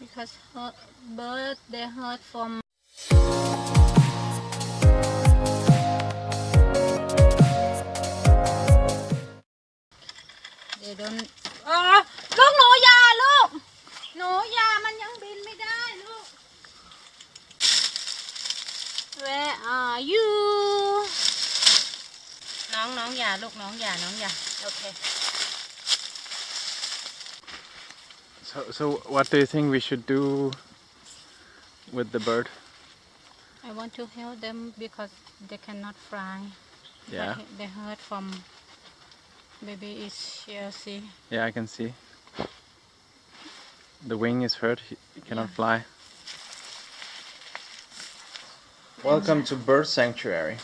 because hurt, bird they hurt from they don't อ่าลูกหนูอยาลูก หนูอยามันยังบินไม่ได้ลูก Where are you น้องน้องอย่าลูกน้องอย่าน้องอย่าโอเค So, so what do you think we should do with the bird? I want to help them because they cannot fly. Yeah. But they hurt from maybe it's here, see. Yeah, I can see. The wing is hurt. He he cannot Yeah. fly. Welcome to bird sanctuary.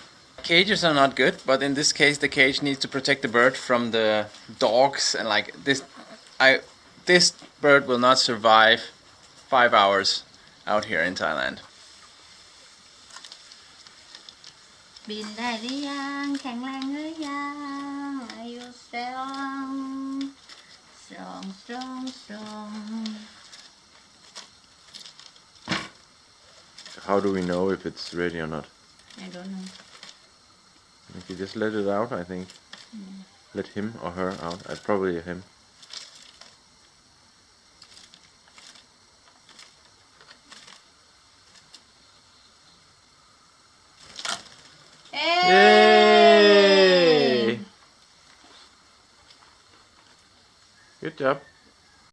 Cages are not good, but in this case, the cage needs to protect the bird from the dogs and like this. I this bird will not survive five hours out here in Thailand. บินได้หรือยัง แข็งแรงหรือยัง Are you strong strong strong strong How do we know if it's ready or not? I don't know If you just let it out, I think. Let him or her out. Uh, probably him. Hey! Good job.